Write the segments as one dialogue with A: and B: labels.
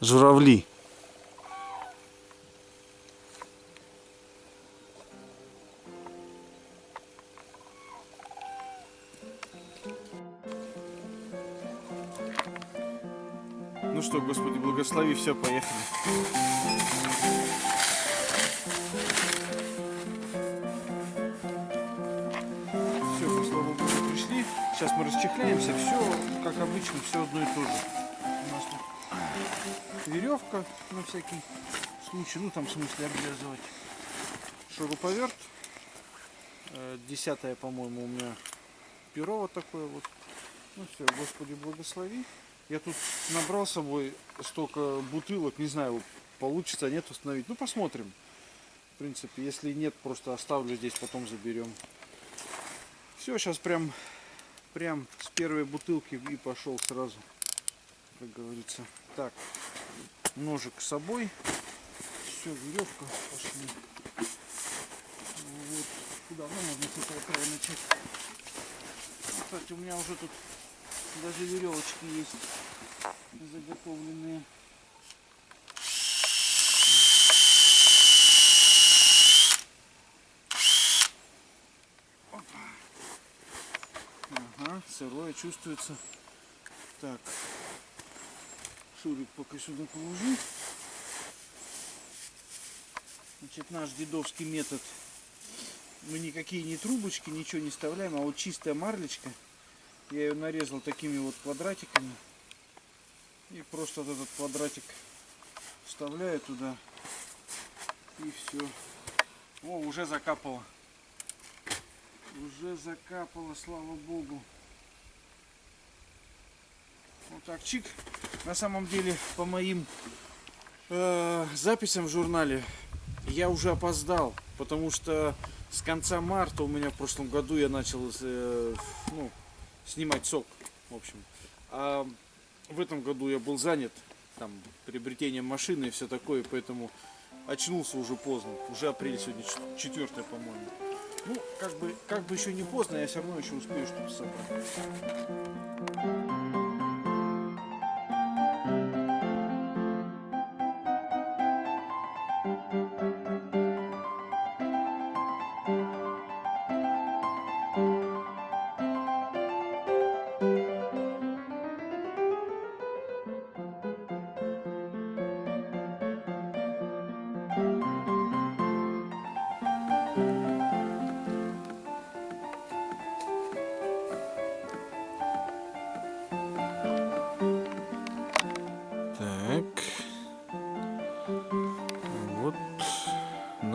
A: журавли. Ну что, Господи, благослови, все, поехали. Все, мы, слава Богу, пришли. Сейчас мы расчехляемся. Все, как обычно, все одно и то же. Веревка на всякий случай. Ну, там, в смысле, обвязывать. Шуруповерт. Э, Десятое, по-моему, у меня перо вот такое вот. Ну все, Господи, благослови. Я тут набрал с собой столько бутылок, не знаю, получится, нет установить. Ну, посмотрим. В принципе, если нет, просто оставлю здесь, потом заберем. Все, сейчас прям, прям с первой бутылки и пошел сразу, как говорится. Так, ножик с собой. Все, веревка, пошли. Вот. Куда? Ну, можно с этого края начать. Кстати, у меня уже тут даже веревочки есть заготовленные. Ага, сырое чувствуется. Так, шурик пока сюда положу. Значит, наш дедовский метод. Мы никакие не трубочки, ничего не вставляем, а вот чистая марлечка. Я ее нарезал такими вот квадратиками. И просто вот этот квадратик вставляю туда. И все. О, уже закапало. Уже закапало, слава богу. Вот так, чик. На самом деле, по моим э, записям в журнале, я уже опоздал. Потому что с конца марта у меня в прошлом году я начал э, ну, снимать сок, в общем. А в этом году я был занят там приобретением машины и все такое, поэтому очнулся уже поздно. Уже апрель сегодня четвертое, по-моему. Ну, как бы, как бы еще не поздно, я все равно еще успею что-то собрать.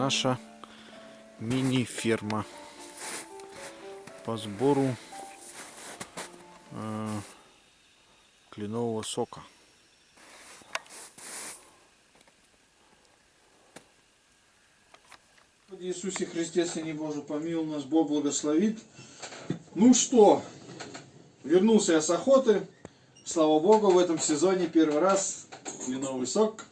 A: Наша мини-ферма по сбору э, кленового сока. Иисусе Христе, Сыне Божий, помилуй нас, Бог благословит. Ну что, вернулся я с охоты. Слава Богу, в этом сезоне первый раз кленовый сок.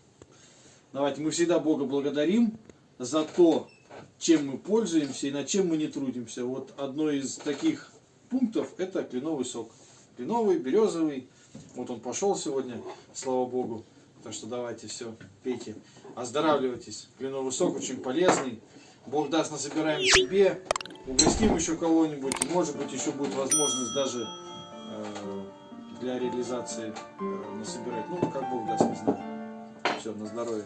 A: Давайте мы всегда Бога благодарим за то, чем мы пользуемся и над чем мы не трудимся. Вот одно из таких пунктов это кленовый сок. Кленовый, березовый. Вот он пошел сегодня, слава Богу. Так что давайте все, пейте, оздоравливайтесь. Кленовый сок очень полезный. Бог даст, насобираем себе, угостим еще кого-нибудь. Может быть еще будет возможность даже э, для реализации э, насобирать. Ну, как Бог даст, не знаю. Все, на здоровье.